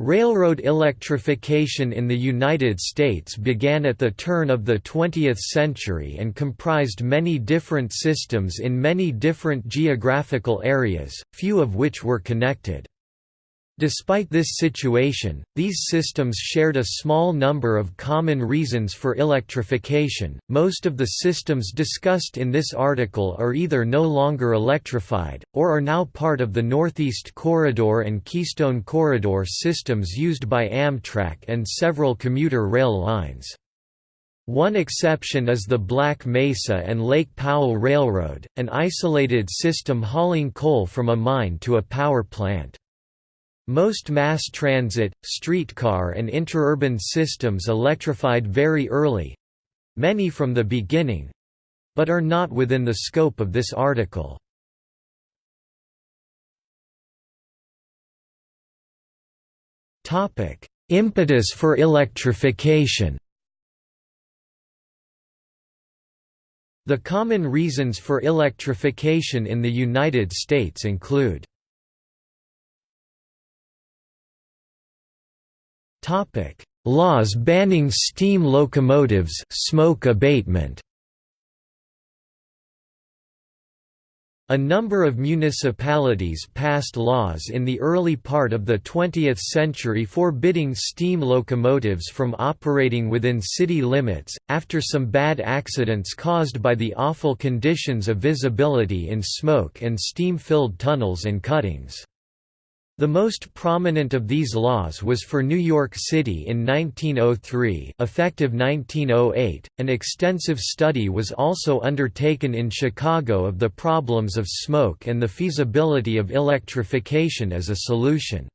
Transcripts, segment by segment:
Railroad electrification in the United States began at the turn of the 20th century and comprised many different systems in many different geographical areas, few of which were connected. Despite this situation, these systems shared a small number of common reasons for electrification. Most of the systems discussed in this article are either no longer electrified, or are now part of the Northeast Corridor and Keystone Corridor systems used by Amtrak and several commuter rail lines. One exception is the Black Mesa and Lake Powell Railroad, an isolated system hauling coal from a mine to a power plant. Most mass transit, streetcar and interurban systems electrified very early—many from the beginning—but are not within the scope of this article. Impetus for electrification The common reasons for electrification in the United States include Topic: Laws banning steam locomotives, smoke abatement. A number of municipalities passed laws in the early part of the 20th century forbidding steam locomotives from operating within city limits, after some bad accidents caused by the awful conditions of visibility in smoke and steam-filled tunnels and cuttings. The most prominent of these laws was for New York City in 1903 effective 1908. An extensive study was also undertaken in Chicago of the problems of smoke and the feasibility of electrification as a solution.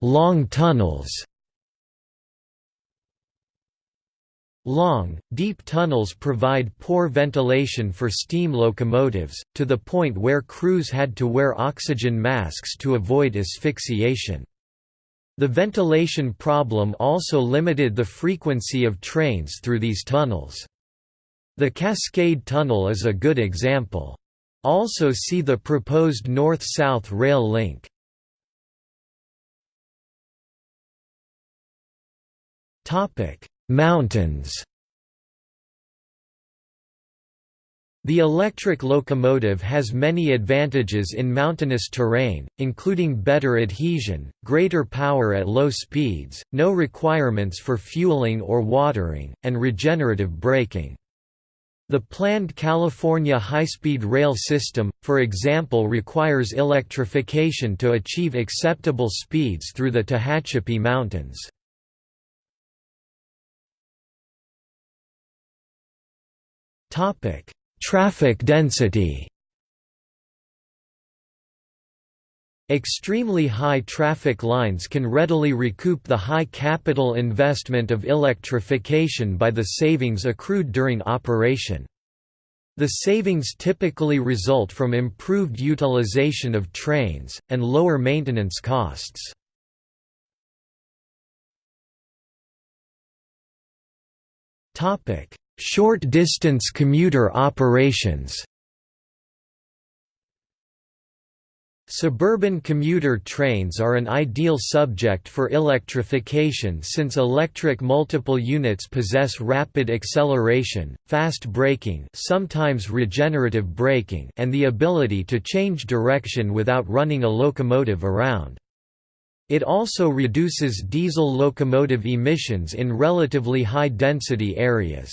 Long tunnels Long, deep tunnels provide poor ventilation for steam locomotives, to the point where crews had to wear oxygen masks to avoid asphyxiation. The ventilation problem also limited the frequency of trains through these tunnels. The Cascade Tunnel is a good example. Also see the proposed north-south rail link. Topic: Mountains The electric locomotive has many advantages in mountainous terrain, including better adhesion, greater power at low speeds, no requirements for fueling or watering, and regenerative braking. The planned California high-speed rail system, for example requires electrification to achieve acceptable speeds through the Tehachapi Mountains. Topic: Traffic density. Extremely high traffic lines can readily recoup the high capital investment of electrification by the savings accrued during operation. The savings typically result from improved utilization of trains, and lower maintenance costs. Short-distance commuter operations Suburban commuter trains are an ideal subject for electrification since electric multiple units possess rapid acceleration, fast braking sometimes regenerative braking and the ability to change direction without running a locomotive around. It also reduces diesel locomotive emissions in relatively high-density areas.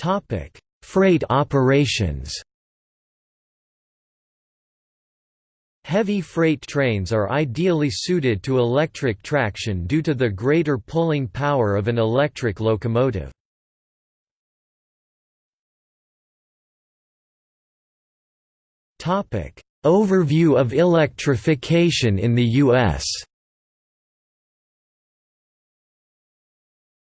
Topic: Freight operations. Heavy freight trains are ideally suited to electric traction due to the greater pulling power of an electric locomotive. Topic: Overview of electrification in the US.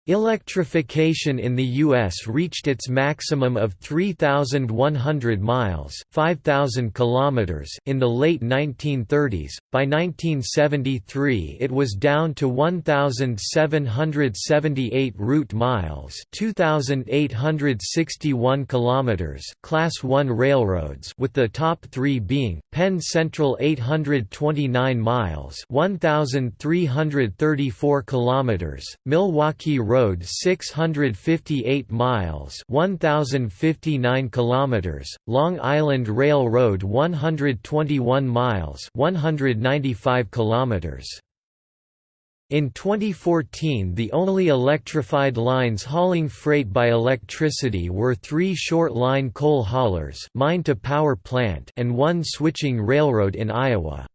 Electrification in the U.S. reached its maximum of 3,100 miles 5,000 kilometers in the late 1930s. By 1973 it was down to 1,778 route miles 2,861 kilometers class 1 railroads with the top three being, Penn Central 829 miles 1,334 kilometers, Milwaukee Road Road 658 miles 1059 kilometers Long Island Railroad 121 miles 195 kilometers in 2014 the only electrified lines hauling freight by electricity were three short-line coal haulers mine to power plant and one switching railroad in Iowa.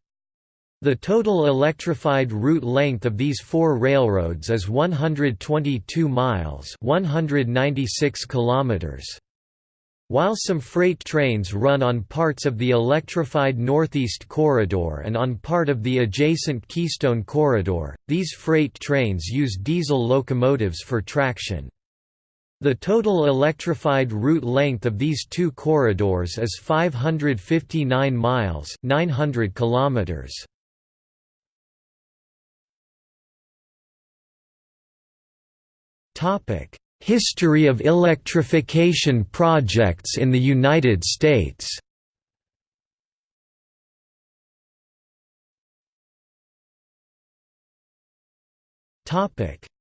The total electrified route length of these four railroads is 122 miles 196 kilometers. While some freight trains run on parts of the electrified Northeast Corridor and on part of the adjacent Keystone Corridor, these freight trains use diesel locomotives for traction. The total electrified route length of these two corridors is 559 miles 900 kilometers. History of electrification projects in the United States.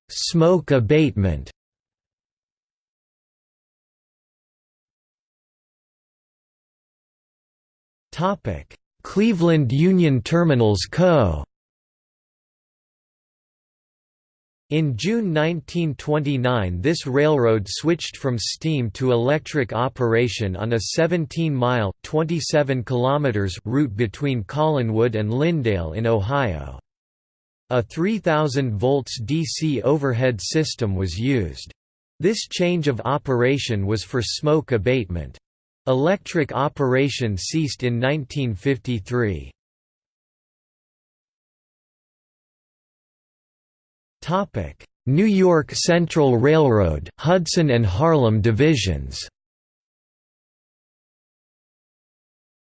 Smoke abatement. Cleveland Union Terminals Co. In June 1929 this railroad switched from steam to electric operation on a 17-mile route between Collinwood and Linndale in Ohio. A 3000 volts DC overhead system was used. This change of operation was for smoke abatement. Electric operation ceased in 1953. Topic: New York Central Railroad, Hudson and Harlem divisions.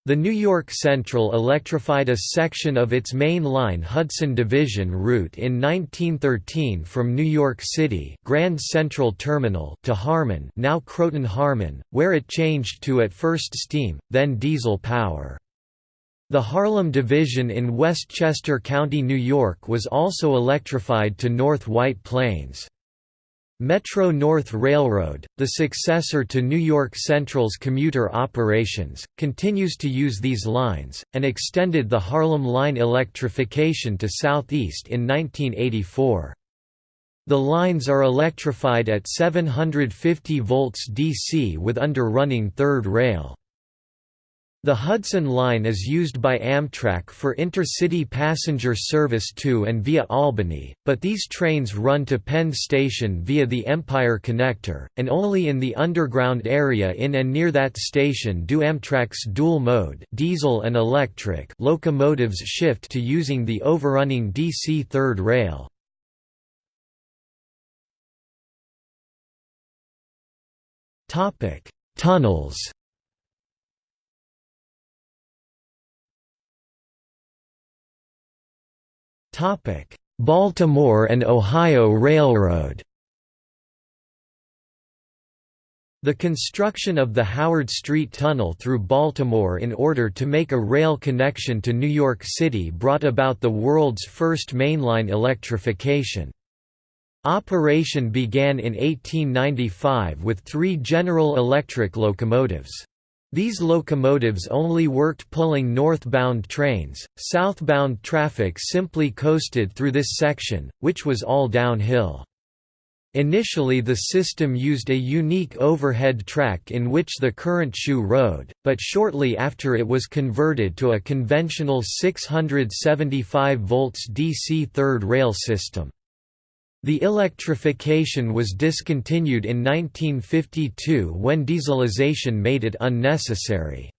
The New York Central electrified a section of its main line Hudson Division route in 1913 from New York City Grand Central Terminal to Harmon now Croton-Harmon, where it changed to at first steam, then diesel power. The Harlem Division in Westchester County, New York was also electrified to North White Plains. Metro-North Railroad, the successor to New York Central's commuter operations, continues to use these lines, and extended the Harlem Line electrification to southeast in 1984. The lines are electrified at 750 volts DC with under-running third rail. The Hudson Line is used by Amtrak for intercity passenger service to and via Albany, but these trains run to Penn Station via the Empire Connector, and only in the underground area in and near that station do Amtrak's dual-mode diesel and electric locomotives shift to using the overrunning DC third rail. Tunnels Baltimore and Ohio Railroad The construction of the Howard Street Tunnel through Baltimore in order to make a rail connection to New York City brought about the world's first mainline electrification. Operation began in 1895 with three General Electric locomotives. These locomotives only worked pulling northbound trains, southbound traffic simply coasted through this section, which was all downhill. Initially the system used a unique overhead track in which the current shoe rode, but shortly after it was converted to a conventional 675 volts DC third rail system. The electrification was discontinued in 1952 when dieselization made it unnecessary.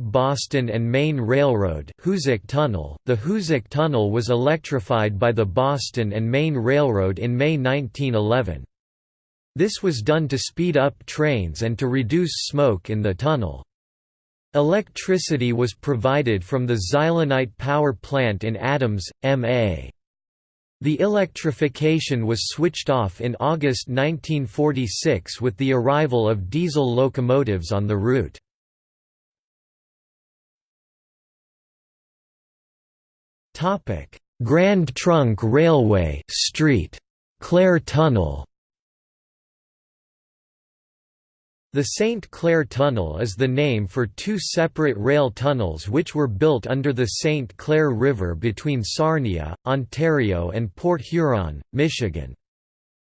Boston and Maine Railroad Hoosac Tunnel The Hoosac Tunnel was electrified by the Boston and Maine Railroad in May 1911. This was done to speed up trains and to reduce smoke in the tunnel. Electricity was provided from the Zylonite power plant in Adams, MA. The electrification was switched off in August 1946 with the arrival of diesel locomotives on the route. Grand Trunk Railway Street. Clair Tunnel The St. Clair Tunnel is the name for two separate rail tunnels which were built under the St. Clair River between Sarnia, Ontario and Port Huron, Michigan.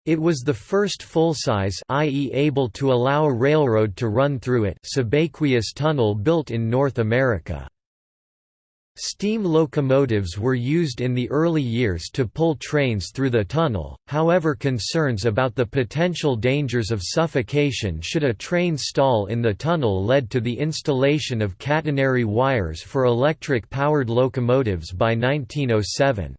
It was the first full-size i.e. able to allow a railroad to run through it subaqueous tunnel built in North America. Steam locomotives were used in the early years to pull trains through the tunnel, however concerns about the potential dangers of suffocation should a train stall in the tunnel led to the installation of catenary wires for electric-powered locomotives by 1907.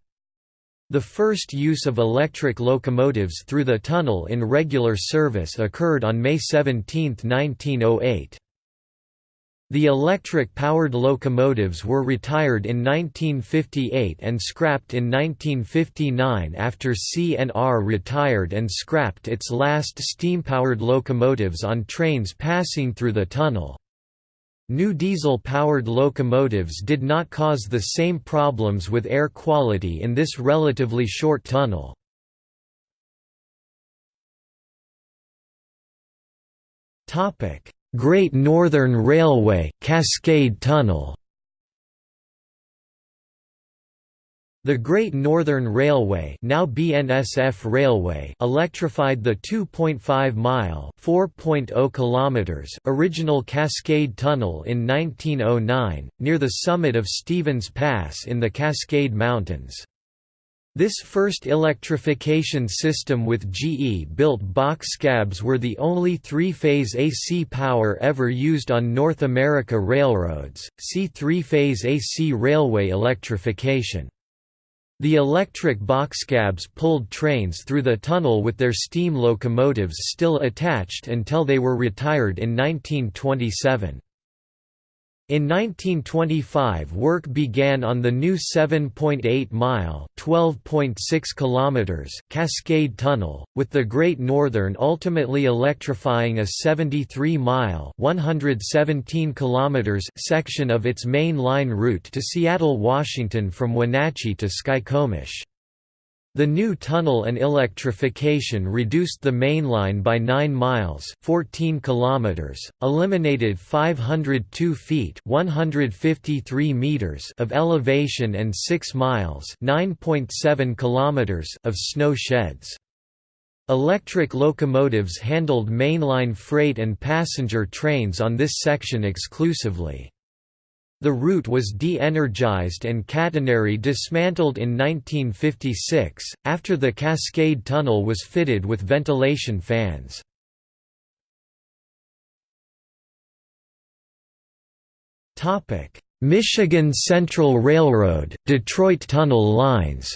The first use of electric locomotives through the tunnel in regular service occurred on May 17, 1908. The electric-powered locomotives were retired in 1958 and scrapped in 1959 after CNR retired and scrapped its last steam-powered locomotives on trains passing through the tunnel. New diesel-powered locomotives did not cause the same problems with air quality in this relatively short tunnel. Topic Great Northern Railway Cascade Tunnel The Great Northern Railway, now BNSF Railway, electrified the 2.5-mile (4.0 kilometers) original Cascade Tunnel in 1909 near the summit of Stevens Pass in the Cascade Mountains. This first electrification system with GE-built box cabs were the only three-phase AC power ever used on North America railroads, see three-phase AC railway electrification. The electric boxcabs pulled trains through the tunnel with their steam locomotives still attached until they were retired in 1927. In 1925 work began on the new 7.8-mile (12.6 Cascade Tunnel, with the Great Northern ultimately electrifying a 73-mile (117 section of its main line route to Seattle, Washington from Wenatchee to Skykomish. The new tunnel and electrification reduced the main line by 9 miles 14 kilometers, eliminated 502 feet 153 meters of elevation and 6 miles 9.7 kilometers of snow sheds. Electric locomotives handled mainline freight and passenger trains on this section exclusively. The route was de-energized and catenary dismantled in 1956, after the Cascade Tunnel was fitted with ventilation fans. Michigan Central Railroad, Detroit Tunnel lines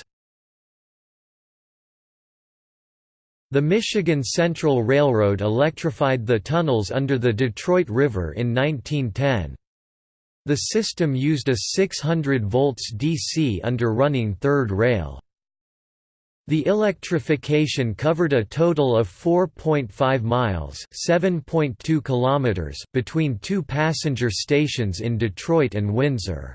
The Michigan Central Railroad electrified the tunnels under the Detroit River in 1910. The system used a 600 volts DC under running third rail. The electrification covered a total of 4.5 miles (7.2 kilometers) between two passenger stations in Detroit and Windsor.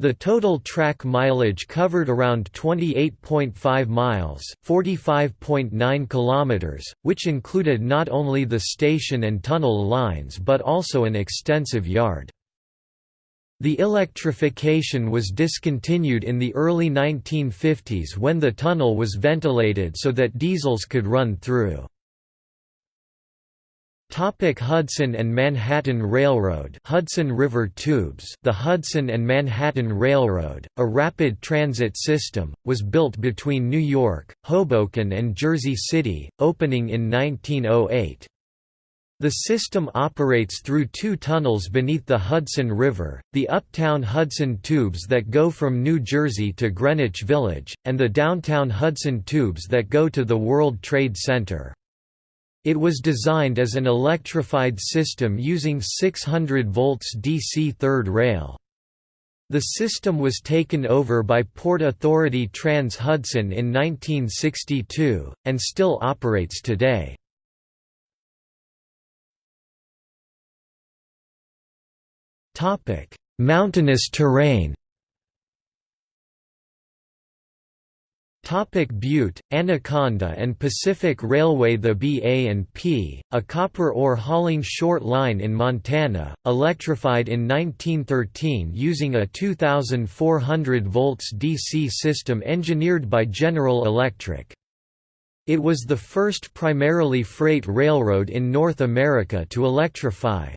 The total track mileage covered around 28.5 miles, 45.9 kilometers, which included not only the station and tunnel lines but also an extensive yard. The electrification was discontinued in the early 1950s when the tunnel was ventilated so that diesels could run through. Hudson and Manhattan Railroad Hudson River Tubes The Hudson and Manhattan Railroad, a rapid transit system, was built between New York, Hoboken and Jersey City, opening in 1908. The system operates through two tunnels beneath the Hudson River, the Uptown Hudson Tubes that go from New Jersey to Greenwich Village, and the Downtown Hudson Tubes that go to the World Trade Center. It was designed as an electrified system using 600 volts DC third rail. The system was taken over by Port Authority Trans-Hudson in 1962, and still operates today. Mountainous terrain Topic Butte, Anaconda and Pacific Railway The BA&P, a copper ore hauling short line in Montana, electrified in 1913 using a 2,400 volts DC system engineered by General Electric. It was the first primarily freight railroad in North America to electrify.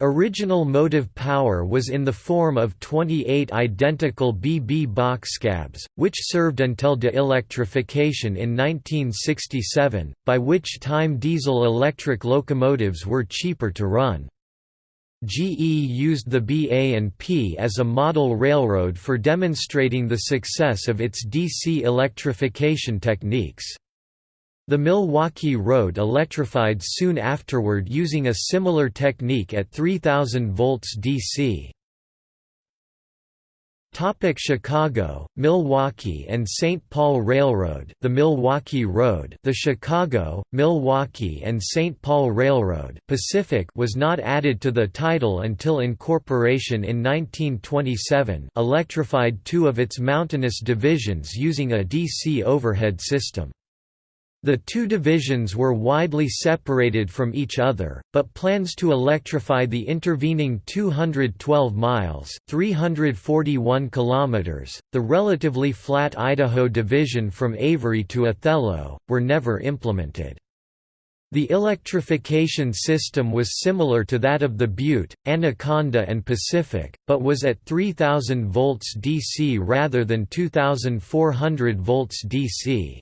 Original motive power was in the form of 28 identical BB box boxcabs, which served until de-electrification in 1967, by which time diesel-electric locomotives were cheaper to run. GE used the BA&P as a model railroad for demonstrating the success of its DC electrification techniques. The Milwaukee Road electrified soon afterward using a similar technique at 3000 volts DC. Topic Chicago, Milwaukee and St. Paul Railroad the Milwaukee Road the Chicago, Milwaukee and St. Paul Railroad Pacific was not added to the title until incorporation in 1927 electrified two of its mountainous divisions using a DC overhead system. The two divisions were widely separated from each other, but plans to electrify the intervening 212 miles (341 kilometers), the relatively flat Idaho division from Avery to Othello, were never implemented. The electrification system was similar to that of the Butte, Anaconda and Pacific, but was at 3000 volts DC rather than 2400 volts DC.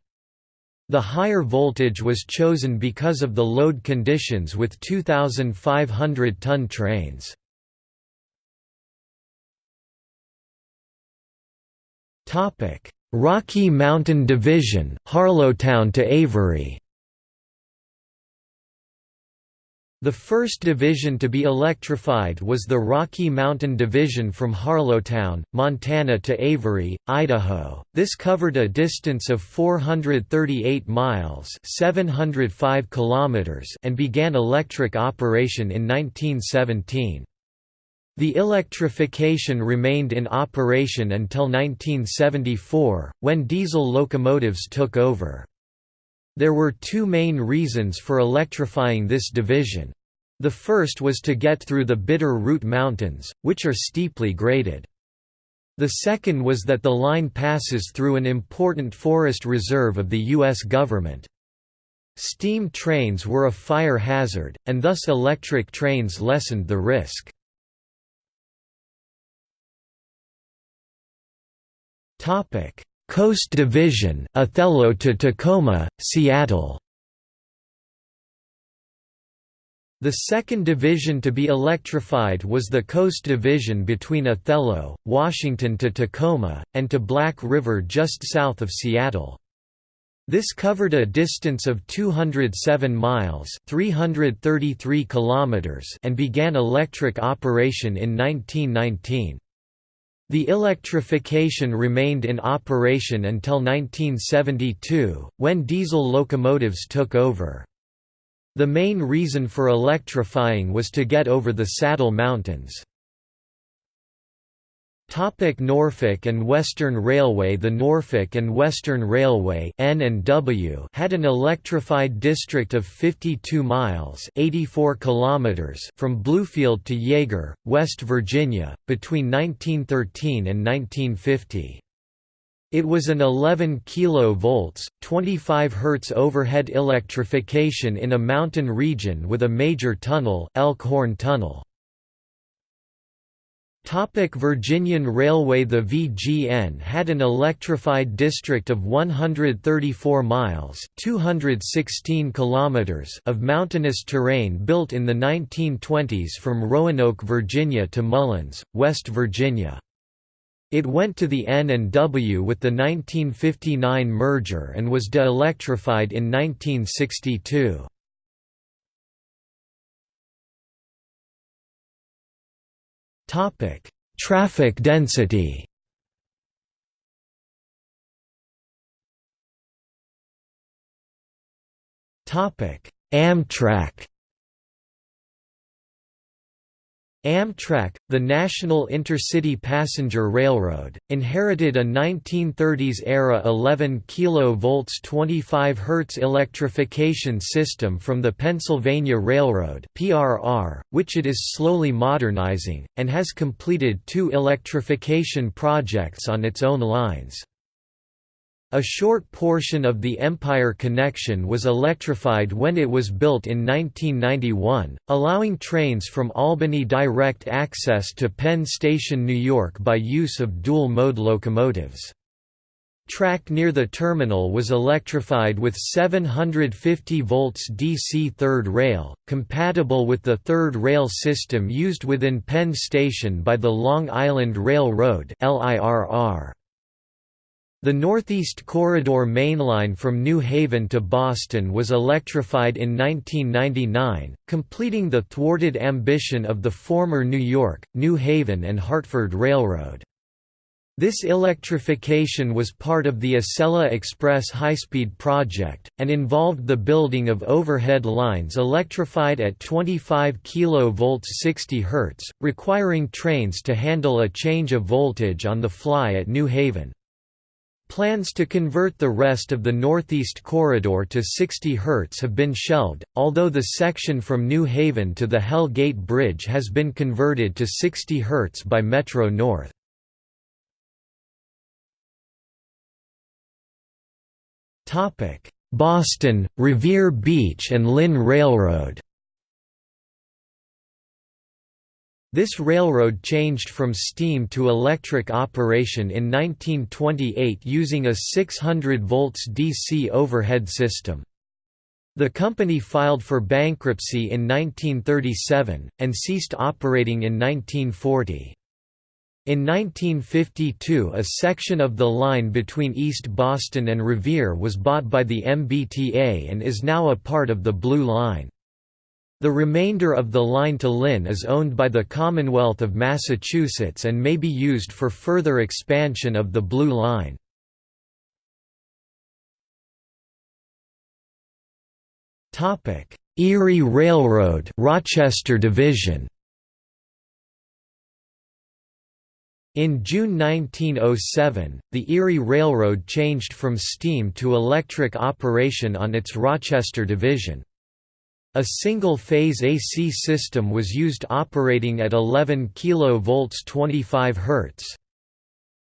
The higher voltage was chosen because of the load conditions with 2,500-ton trains. Rocky Mountain Division, Harlowton to Avery The first division to be electrified was the Rocky Mountain Division from Harlowton, Montana to Avery, Idaho. This covered a distance of 438 miles (705 kilometers) and began electric operation in 1917. The electrification remained in operation until 1974, when diesel locomotives took over. There were two main reasons for electrifying this division. The first was to get through the Bitter Root Mountains, which are steeply graded. The second was that the line passes through an important forest reserve of the U.S. government. Steam trains were a fire hazard, and thus electric trains lessened the risk. Coast Division, Othello to Tacoma, Seattle The second division to be electrified was the Coast Division between Othello, Washington to Tacoma, and to Black River just south of Seattle. This covered a distance of 207 miles 333 kilometers and began electric operation in 1919. The electrification remained in operation until 1972, when diesel locomotives took over. The main reason for electrifying was to get over the Saddle Mountains. Topic Norfolk and Western Railway The Norfolk and Western Railway N&W had an electrified district of 52 miles 84 kilometers from Bluefield to Iaeger, West Virginia, between 1913 and 1950. It was an 11 kV, 25 Hz overhead electrification in a mountain region with a major tunnel Elkhorn Tunnel. Topic Virginian Railway The VGN had an electrified district of 134 miles 216 kilometers of mountainous terrain built in the 1920s from Roanoke, Virginia to Mullens, West Virginia. It went to the N&W with the 1959 merger and was de-electrified in 1962. Topic: Traffic density. Topic: Amtrak. Amtrak, the National Intercity Passenger Railroad, inherited a 1930s-era 11 kV 25 Hz electrification system from the Pennsylvania Railroad which it is slowly modernizing, and has completed two electrification projects on its own lines. A short portion of the Empire connection was electrified when it was built in 1991, allowing trains from Albany direct access to Penn Station, New York by use of dual-mode locomotives. Track near the terminal was electrified with 750 volts DC third rail, compatible with the third rail system used within Penn Station by the Long Island Railroad LIRR. The Northeast Corridor mainline from New Haven to Boston was electrified in 1999, completing the thwarted ambition of the former New York, New Haven and Hartford Railroad. This electrification was part of the Acela Express high-speed project, and involved the building of overhead lines electrified at 25 kV 60 Hz, requiring trains to handle a change of voltage on the fly at New Haven. Plans to convert the rest of the Northeast Corridor to 60 Hz have been shelved, although the section from New Haven to the Hell Gate Bridge has been converted to 60 Hz by Metro North. Boston, Revere Beach and Lynn Railroad This railroad changed from steam to electric operation in 1928 using a 600 volts DC overhead system. The company filed for bankruptcy in 1937, and ceased operating in 1940. In 1952 a section of the line between East Boston and Revere was bought by the MBTA and is now a part of the Blue Line. The remainder of the line to Lynn is owned by the Commonwealth of Massachusetts and may be used for further expansion of the Blue Line. Erie Railroad Rochester Division In June 1907, the Erie Railroad changed from steam to electric operation on its Rochester division. A single-phase AC system was used operating at 11 kV 25 Hz.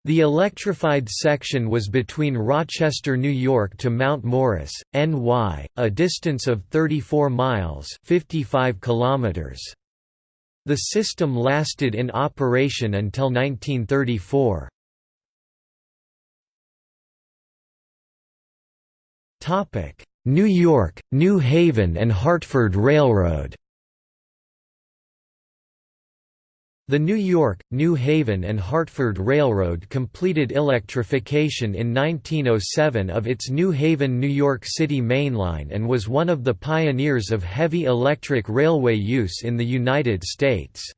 The electrified section was between Rochester, New York to Mount Morris, NY, a distance of 34 miles 55 kilometers. The system lasted in operation until 1934. New York, New Haven and Hartford Railroad The New York, New Haven and Hartford Railroad completed electrification in 1907 of its New Haven, New York City mainline and was one of the pioneers of heavy electric railway use in the United States.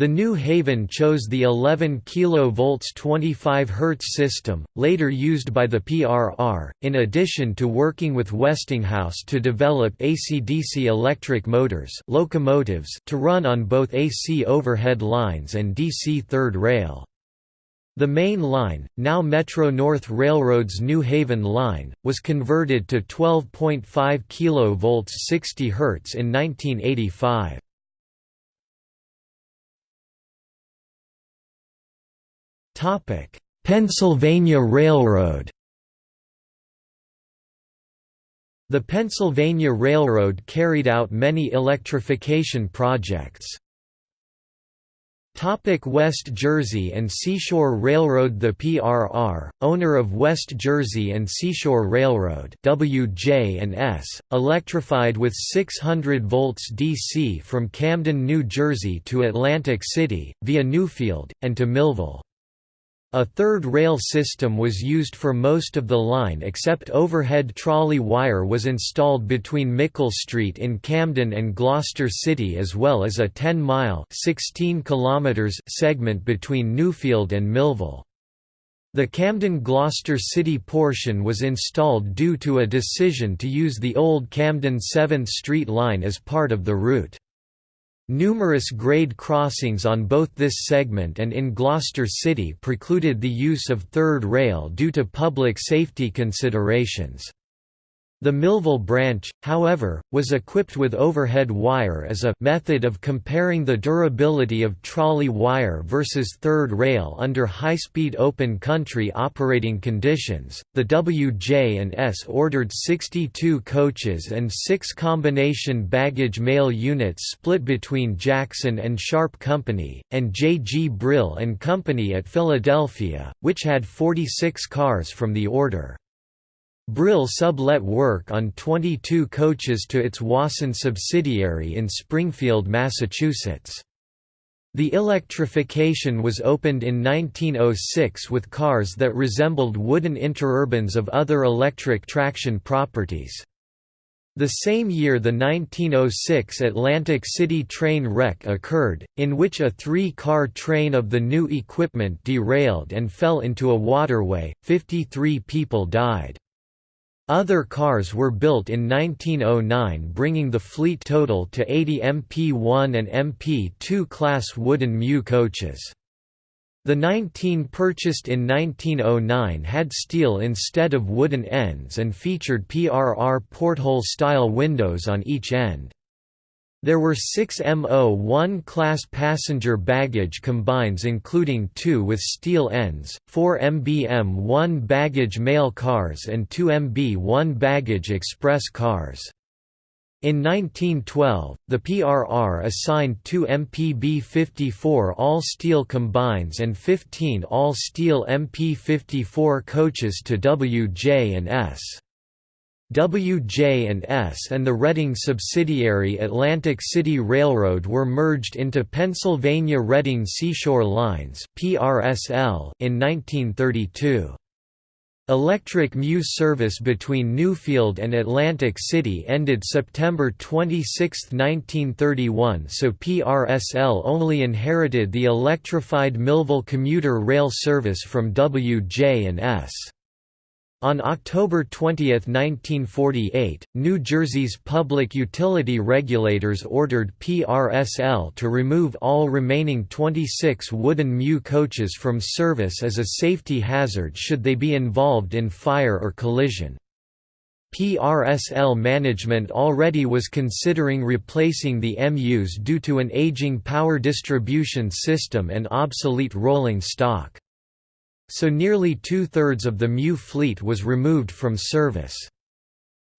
The New Haven chose the 11 kV 25 Hz system, later used by the PRR, in addition to working with Westinghouse to develop AC-DC electric motors locomotives to run on both AC overhead lines and DC third rail. The main line, now Metro-North Railroad's New Haven line, was converted to 12.5 kV 60 Hz in 1985. Pennsylvania Railroad The Pennsylvania Railroad carried out many electrification projects. Topic West Jersey and Seashore Railroad The PRR, owner of West Jersey and Seashore Railroad WJ&S, electrified with 600 volts DC from Camden, New Jersey to Atlantic City, via Newfield, and to Millville. A third rail system was used for most of the line except overhead trolley wire was installed between Mickle Street in Camden and Gloucester City as well as a 10-mile segment between Newfield and Millville. The Camden-Gloucester City portion was installed due to a decision to use the old Camden 7th Street line as part of the route. Numerous grade crossings on both this segment and in Gloucester City precluded the use of third rail due to public safety considerations. The Millville branch, however, was equipped with overhead wire as a method of comparing the durability of trolley wire versus third rail under high-speed open country operating conditions. The WJ&S ordered 62 coaches and 6 combination baggage mail units split between Jackson and Sharp Company and J. G. Brill and Company at Philadelphia, which had 46 cars from the order. Brill sublet work on 22 coaches to its Wason subsidiary in Springfield, Massachusetts. The electrification was opened in 1906 with cars that resembled wooden interurbans of other electric traction properties. The same year the 1906 Atlantic City train wreck occurred, in which a three-car train of the new equipment derailed and fell into a waterway, 53 people died. Other cars were built in 1909 bringing the fleet total to 80 MP1 and MP2 class wooden MU coaches. The 19 purchased in 1909 had steel instead of wooden ends and featured PRR porthole-style windows on each end. There were six MO-1 class passenger baggage combines including two with steel ends, four MBM-1 baggage mail cars and two MB-1 baggage express cars. In 1912, the PRR assigned two MPB-54 all-steel combines and 15 all-steel MP-54 coaches to WJ&S. WJ&S and the Reading subsidiary Atlantic City Railroad were merged into Pennsylvania Reading Seashore Lines (PRSL) in 1932. Electric MU service between Newfield and Atlantic City ended September 26, 1931 so PRSL only inherited the electrified Millville commuter rail service from WJ&S. On October 20, 1948, New Jersey's public utility regulators ordered PRSL to remove all remaining 26 wooden MU coaches from service as a safety hazard should they be involved in fire or collision. PRSL management already was considering replacing the MUs due to an aging power distribution system and obsolete rolling stock so nearly two-thirds of the MU fleet was removed from service.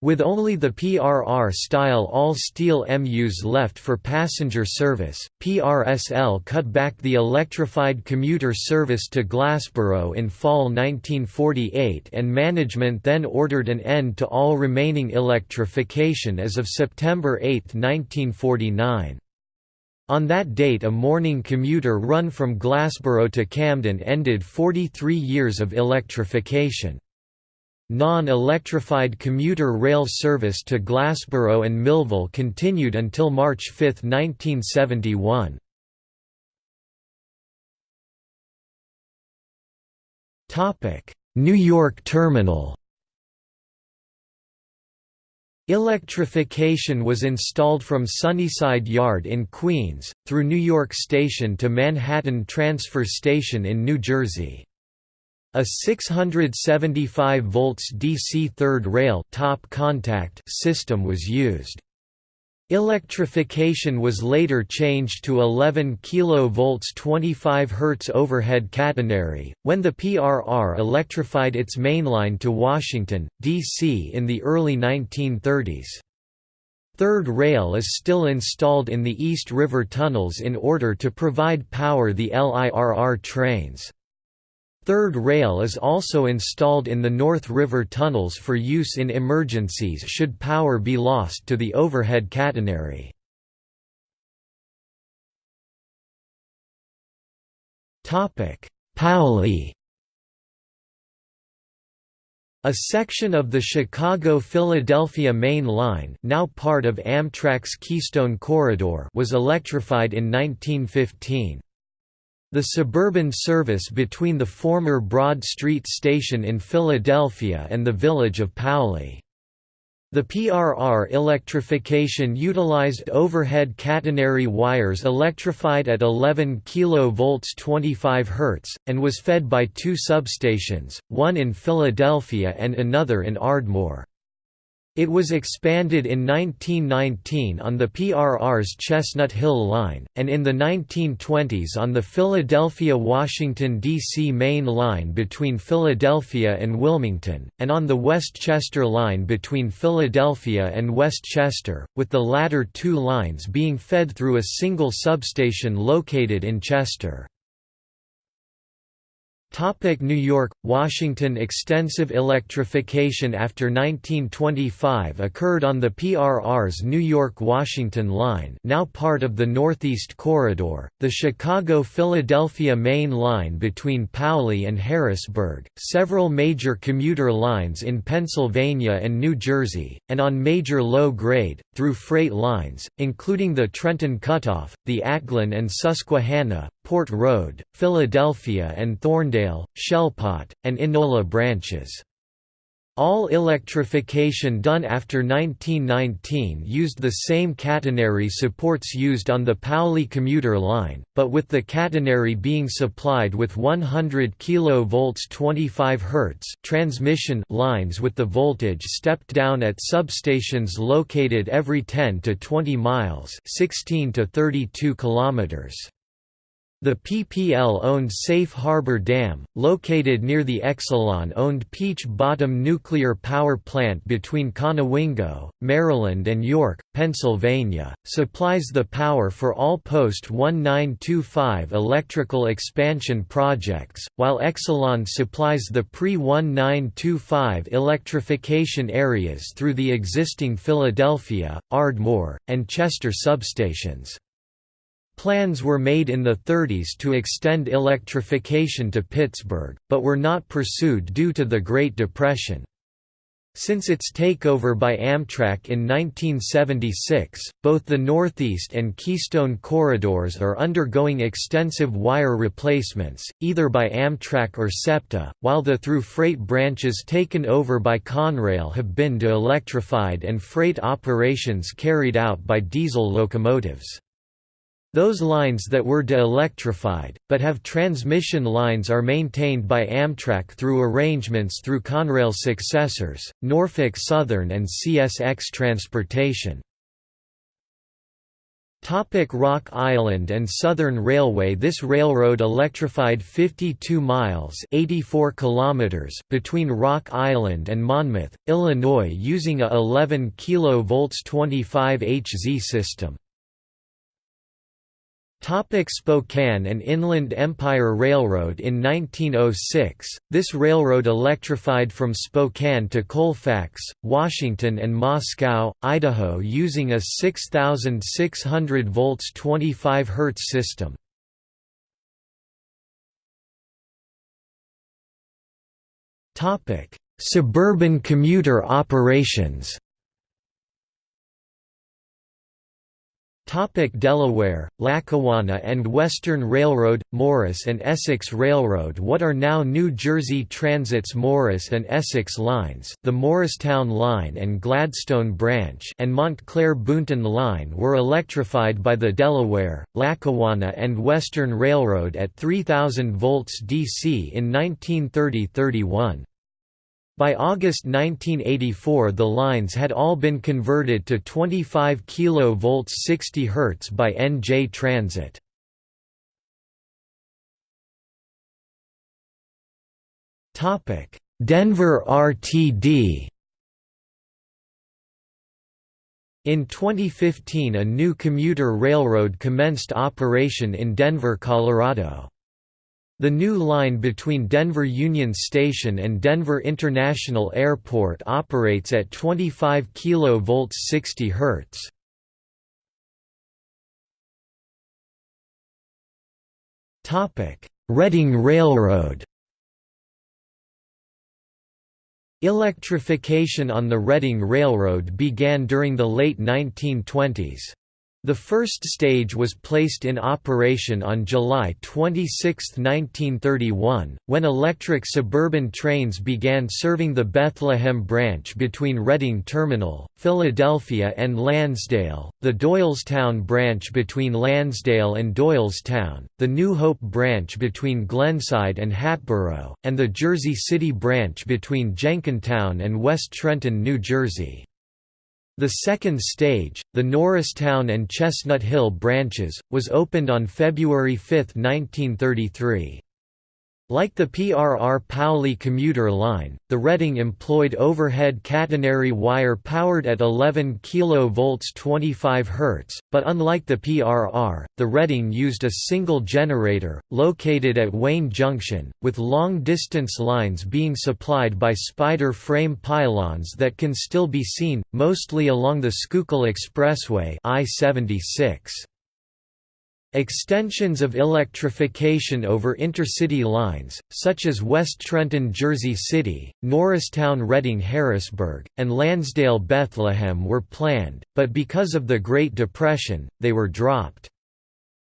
With only the PRR-style all-steel MUs left for passenger service, PRSL cut back the electrified commuter service to Glassboro in fall 1948 and management then ordered an end to all remaining electrification as of September 8, 1949. On that date a morning commuter run from Glassboro to Camden ended 43 years of electrification. Non-electrified commuter rail service to Glassboro and Millville continued until March 5, 1971. New York Terminal Electrification was installed from Sunnyside Yard in Queens, through New York Station to Manhattan Transfer Station in New Jersey. A 675 volts DC third rail top contact system was used. Electrification was later changed to 11 kV 25 Hz overhead catenary, when the PRR electrified its mainline to Washington, D.C. in the early 1930s. Third rail is still installed in the East River tunnels in order to provide power the LIRR trains. Third rail is also installed in the North River tunnels for use in emergencies should power be lost to the overhead catenary. Paoli a section of the Chicago–Philadelphia Main Line now part of Amtrak's Keystone Corridor was electrified in 1915. The suburban service between the former Broad Street Station in Philadelphia and the village of Paoli. The PRR electrification utilized overhead catenary wires electrified at 11 kV 25 Hz, and was fed by two substations, one in Philadelphia and another in Ardmore. It was expanded in 1919 on the PRR's Chestnut Hill Line, and in the 1920s on the Philadelphia–Washington, D.C. main line between Philadelphia and Wilmington, and on the West Chester Line between Philadelphia and West Chester, with the latter two lines being fed through a single substation located in Chester. New York, Washington Extensive electrification after 1925 occurred on the PRR's New York–Washington line now part of the Northeast Corridor, the Chicago–Philadelphia main line between Paoli and Harrisburg, several major commuter lines in Pennsylvania and New Jersey, and on major low-grade, through freight lines, including the Trenton Cutoff, the Atglen and Susquehanna, Port Road, Philadelphia and Thorndale, Shellpot, and Enola branches. All electrification done after 1919 used the same catenary supports used on the Paoli commuter line, but with the catenary being supplied with 100 kV 25 Hz transmission lines with the voltage stepped down at substations located every 10 to 20 miles 16 to 32 kilometers. The PPL-owned Safe Harbor Dam, located near the Exelon-owned Peach Bottom Nuclear Power Plant between Conowingo, Maryland and York, Pennsylvania, supplies the power for all post-1925 electrical expansion projects, while Exelon supplies the pre-1925 electrification areas through the existing Philadelphia, Ardmore, and Chester substations. Plans were made in the 30s to extend electrification to Pittsburgh, but were not pursued due to the Great Depression. Since its takeover by Amtrak in 1976, both the Northeast and Keystone corridors are undergoing extensive wire replacements, either by Amtrak or SEPTA, while the through freight branches taken over by Conrail have been de-electrified and freight operations carried out by diesel locomotives. Those lines that were de-electrified, but have transmission lines are maintained by Amtrak through arrangements through Conrail's successors, Norfolk Southern and CSX Transportation. Topic Rock Island and Southern Railway This railroad electrified 52 miles 84 kilometers between Rock Island and Monmouth, Illinois using a 11 kV 25 Hz system. Topic Spokane and Inland Empire Railroad In 1906, this railroad electrified from Spokane to Colfax, Washington and Moscow, Idaho using a 6,600 volts 25 Hz system. Suburban commuter operations Topic Delaware, Lackawanna and Western Railroad, Morris and Essex Railroad What are now New Jersey Transit's Morris and Essex lines the Morristown Line and Gladstone Branch and Montclair Boonton Line were electrified by the Delaware, Lackawanna and Western Railroad at 3000 volts DC in 1930–31. By August 1984 the lines had all been converted to 25 kV 60 Hz by NJ Transit. Denver RTD In 2015 a new commuter railroad commenced operation in Denver, Colorado. The new line between Denver Union Station and Denver International Airport operates at 25 kV 60 Hz. Topic: Reading Railroad. Electrification on the Reading Railroad began during the late 1920s. The first stage was placed in operation on July 26, 1931, when electric suburban trains began serving the Bethlehem branch between Reading Terminal, Philadelphia and Lansdale, the Doylestown branch between Lansdale and Doylestown, the New Hope branch between Glenside and Hatboro, and the Jersey City branch between Jenkintown and West Trenton, New Jersey. The second stage, the Norristown and Chestnut Hill branches, was opened on February 5, 1933. Like the PRR Paoli commuter line, the Reading employed overhead catenary wire powered at 11 kV 25 Hz, but unlike the PRR, the Reading used a single generator, located at Wayne Junction, with long-distance lines being supplied by spider frame pylons that can still be seen, mostly along the Schuylkill Expressway I-76. Extensions of electrification over intercity lines, such as West Trenton Jersey City, Norristown Reading Harrisburg, and Lansdale Bethlehem were planned, but because of the Great Depression, they were dropped.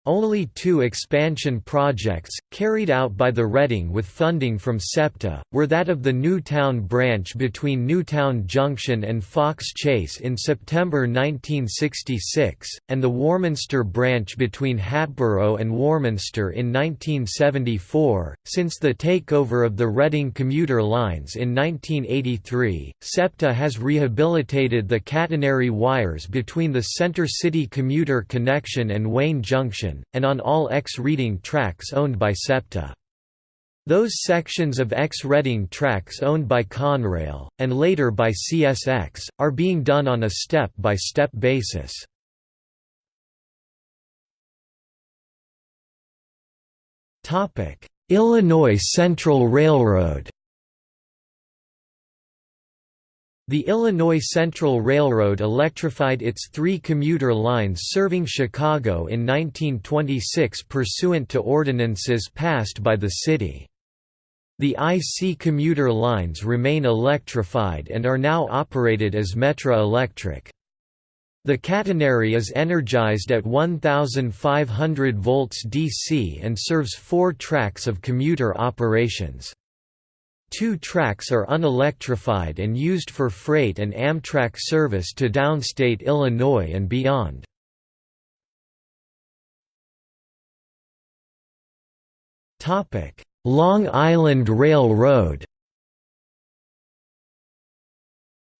Only two expansion projects, carried out by the Reading with funding from SEPTA, were that of the Newtown branch between Newtown Junction and Fox Chase in September 1966, and the Warminster branch between Hatboro and Warminster in 1974. Since the takeover of the Reading commuter lines in 1983, SEPTA has rehabilitated the catenary wires between the Center City commuter connection and Wayne Junction and on all X-Reading tracks owned by SEPTA. Those sections of X-Reading tracks owned by Conrail, and later by CSX, are being done on a step-by-step -step basis. Illinois Central Railroad The Illinois Central Railroad electrified its three commuter lines serving Chicago in 1926 pursuant to ordinances passed by the city. The IC commuter lines remain electrified and are now operated as Metra Electric. The catenary is energized at 1500 volts DC and serves four tracks of commuter operations. Two tracks are unelectrified and used for freight and Amtrak service to downstate Illinois and beyond. Long Island Railroad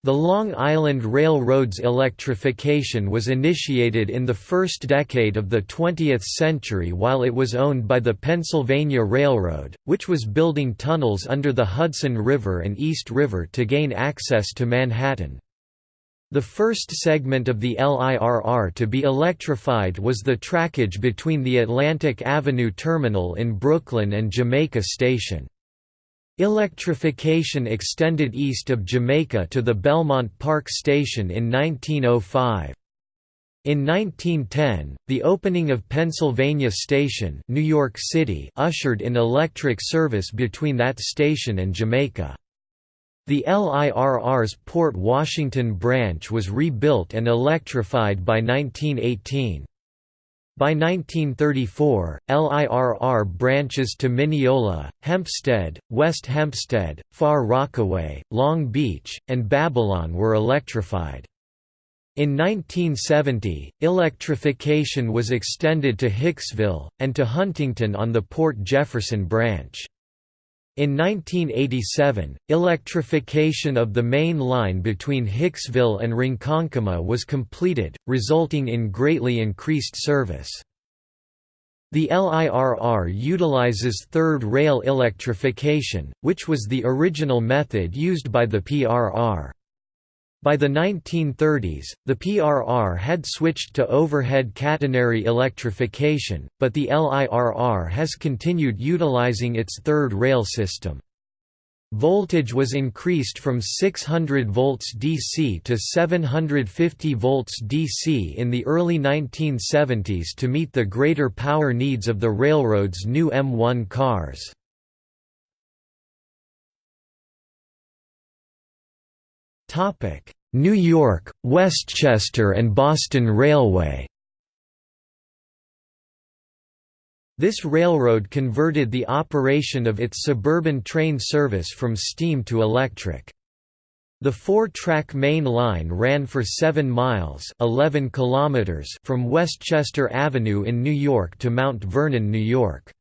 The Long Island Railroad's electrification was initiated in the first decade of the 20th century while it was owned by the Pennsylvania Railroad, which was building tunnels under the Hudson River and East River to gain access to Manhattan. The first segment of the LIRR to be electrified was the trackage between the Atlantic Avenue Terminal in Brooklyn and Jamaica Station. Electrification extended east of Jamaica to the Belmont Park Station in 1905. In 1910, the opening of Pennsylvania Station New York City ushered in electric service between that station and Jamaica. The LIRR's Port Washington branch was rebuilt and electrified by 1918. By 1934, LIRR branches to Mineola, Hempstead, West Hempstead, Far Rockaway, Long Beach, and Babylon were electrified. In 1970, electrification was extended to Hicksville, and to Huntington on the Port Jefferson branch. In 1987, electrification of the main line between Hicksville and Ronkonkoma was completed, resulting in greatly increased service. The LIRR utilizes third rail electrification, which was the original method used by the PRR. By the 1930s, the PRR had switched to overhead catenary electrification, but the LIRR has continued utilizing its third rail system. Voltage was increased from 600 volts DC to 750 volts DC in the early 1970s to meet the greater power needs of the railroad's new M1 cars. New York, Westchester and Boston Railway This railroad converted the operation of its suburban train service from steam to electric. The four-track main line ran for 7 miles 11 kilometers from Westchester Avenue in New York to Mount Vernon, New York.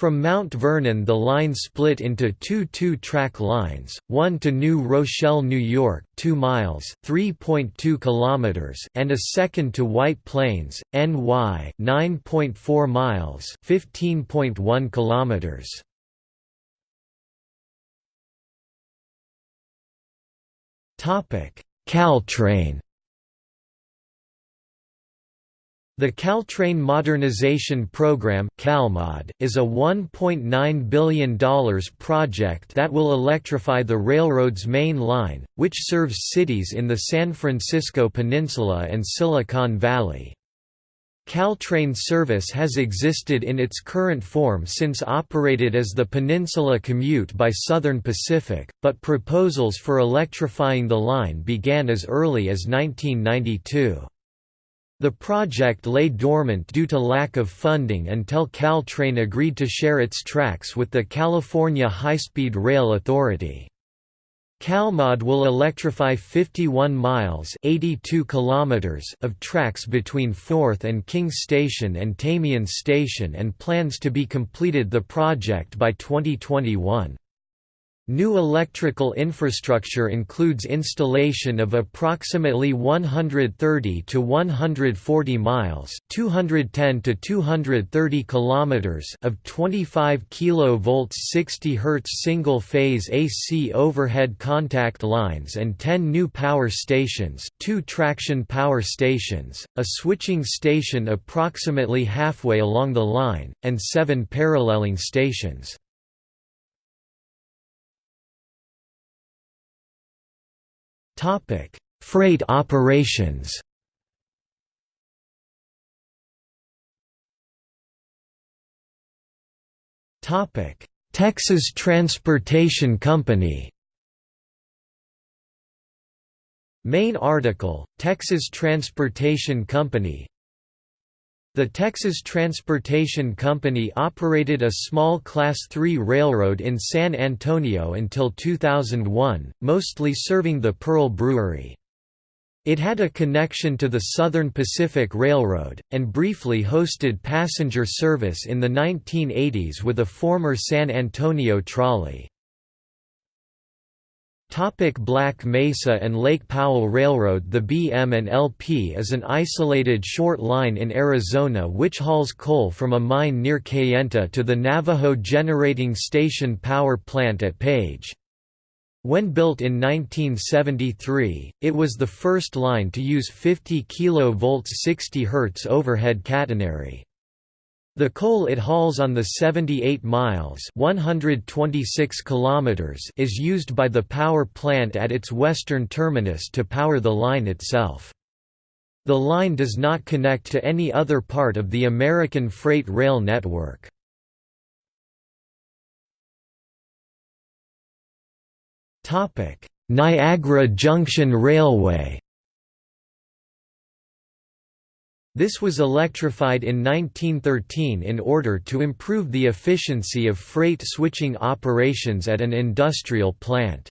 From Mount Vernon the line split into two two-track lines, one to New Rochelle, New York 2 miles (3.2 kilometers, and a second to White Plains, NY 9.4 miles 15.1 kilometers. Caltrain The Caltrain Modernization Program CalMod, is a $1.9 billion project that will electrify the railroad's main line, which serves cities in the San Francisco Peninsula and Silicon Valley. Caltrain service has existed in its current form since operated as the Peninsula Commute by Southern Pacific, but proposals for electrifying the line began as early as 1992. The project lay dormant due to lack of funding until Caltrain agreed to share its tracks with the California High-Speed Rail Authority. CalMod will electrify 51 miles 82 kilometers of tracks between 4th and King Station and Tamien Station and plans to be completed the project by 2021. New electrical infrastructure includes installation of approximately 130 to 140 miles, 210 to 230 kilometers of 25 kV 60 Hz single-phase AC overhead contact lines and 10 new power stations, two traction power stations, a switching station approximately halfway along the line, and 7 paralleling stations. Topic: Freight operations. Topic: Texas Transportation Company. Main article: Texas Transportation Company the Texas Transportation Company operated a small Class III railroad in San Antonio until 2001, mostly serving the Pearl Brewery. It had a connection to the Southern Pacific Railroad, and briefly hosted passenger service in the 1980s with a former San Antonio trolley. Topic Black Mesa and Lake Powell Railroad The BM and LP is an isolated short line in Arizona which hauls coal from a mine near Kayenta to the Navajo Generating Station power plant at Page. When built in 1973, it was the first line to use 50 kV 60 Hz overhead catenary. The coal it hauls on the 78 miles 126 kilometers is used by the power plant at its western terminus to power the line itself. The line does not connect to any other part of the American freight rail network. Niagara Junction Railway This was electrified in 1913 in order to improve the efficiency of freight switching operations at an industrial plant.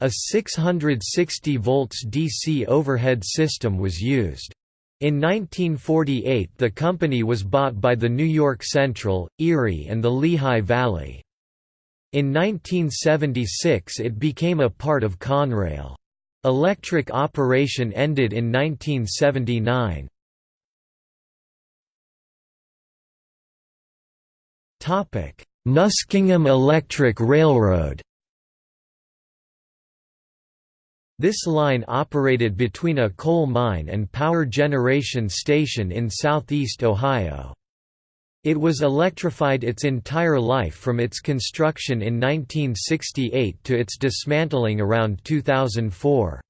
A 660 volts DC overhead system was used. In 1948 the company was bought by the New York Central, Erie and the Lehigh Valley. In 1976 it became a part of Conrail. Electric operation ended in 1979. Muskingum Electric Railroad This line operated between a coal mine and power generation station in southeast Ohio. It was electrified its entire life from its construction in 1968 to its dismantling around 2004.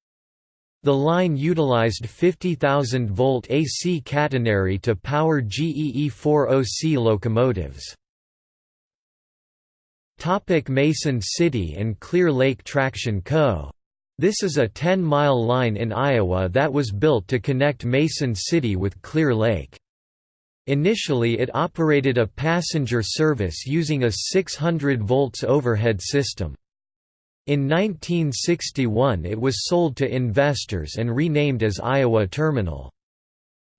The line utilized 50,000-volt AC catenary to power GEE-40C locomotives. Topic Mason City and Clear Lake Traction Co. This is a 10-mile line in Iowa that was built to connect Mason City with Clear Lake. Initially it operated a passenger service using a 600 volts overhead system. In 1961 it was sold to investors and renamed as Iowa Terminal.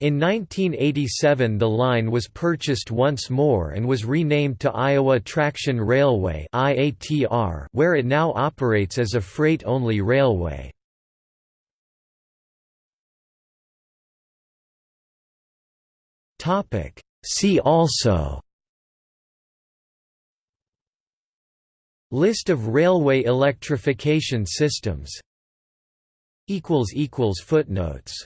In 1987 the line was purchased once more and was renamed to Iowa Traction Railway where it now operates as a freight-only railway. See also. List of railway electrification systems. Footnotes